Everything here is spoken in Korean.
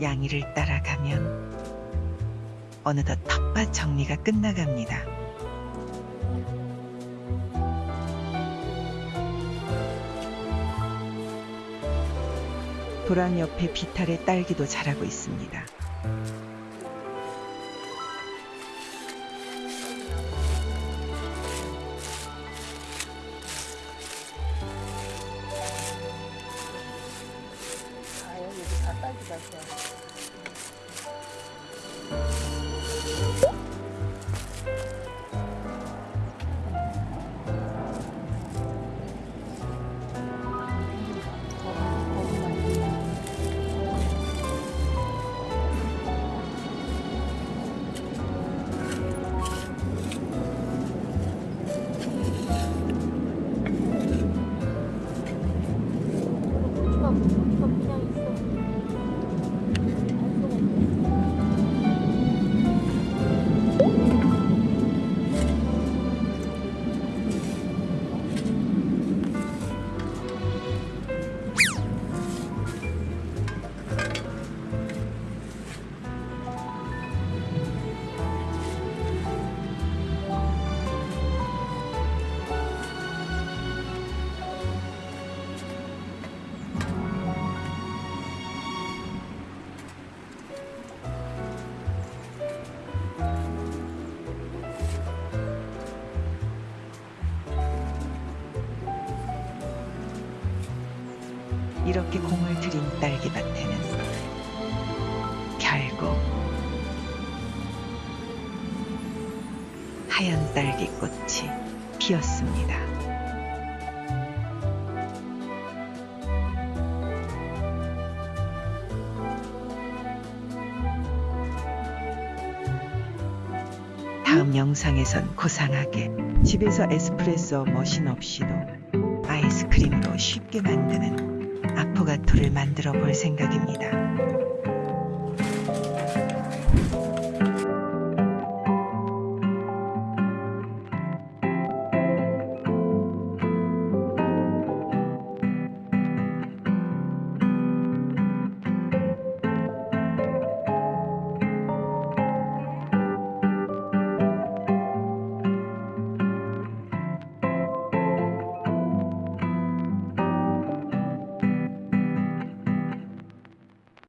양이를 따라가면 어느덧 텃밭 정리가 끝나갑니다. 도랑 옆에 비탈의 딸기도 자라고 있습니다. 여기 다딸 이렇게 공을 들인 딸기밭에는 결국 하얀 딸기꽃이 피었습니다. 다음 영상에선 고상하게 집에서 에스프레소 머신 없이도 아이스크림으로 쉽게 만드는 아포가토를 만들어 볼 생각입니다.